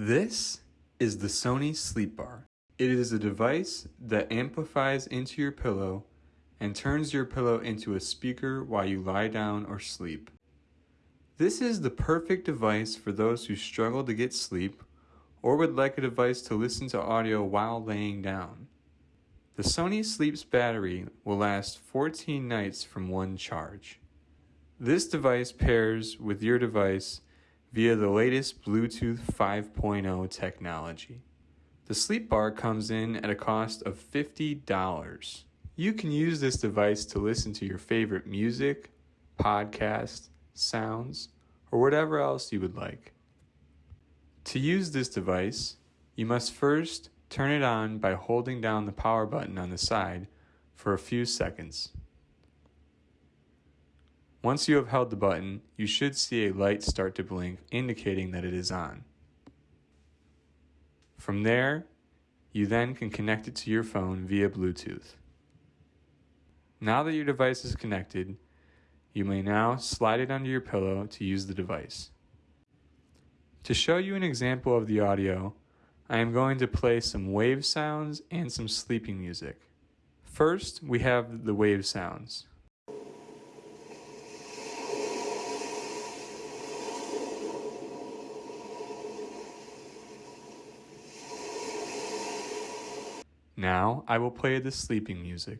This is the Sony Sleep Bar. It is a device that amplifies into your pillow and turns your pillow into a speaker while you lie down or sleep. This is the perfect device for those who struggle to get sleep or would like a device to listen to audio while laying down. The Sony Sleeps battery will last 14 nights from one charge. This device pairs with your device via the latest Bluetooth 5.0 technology. The sleep bar comes in at a cost of $50. You can use this device to listen to your favorite music, podcast, sounds, or whatever else you would like. To use this device, you must first turn it on by holding down the power button on the side for a few seconds. Once you have held the button, you should see a light start to blink indicating that it is on. From there, you then can connect it to your phone via Bluetooth. Now that your device is connected, you may now slide it under your pillow to use the device. To show you an example of the audio, I am going to play some wave sounds and some sleeping music. First, we have the wave sounds. Now I will play the sleeping music.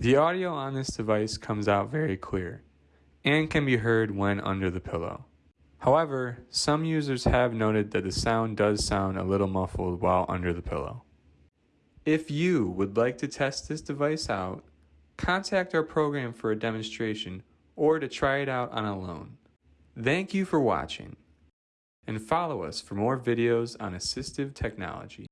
The audio on this device comes out very clear and can be heard when under the pillow. However, some users have noted that the sound does sound a little muffled while under the pillow. If you would like to test this device out, contact our program for a demonstration or to try it out on a loan. Thank you for watching and follow us for more videos on assistive technology.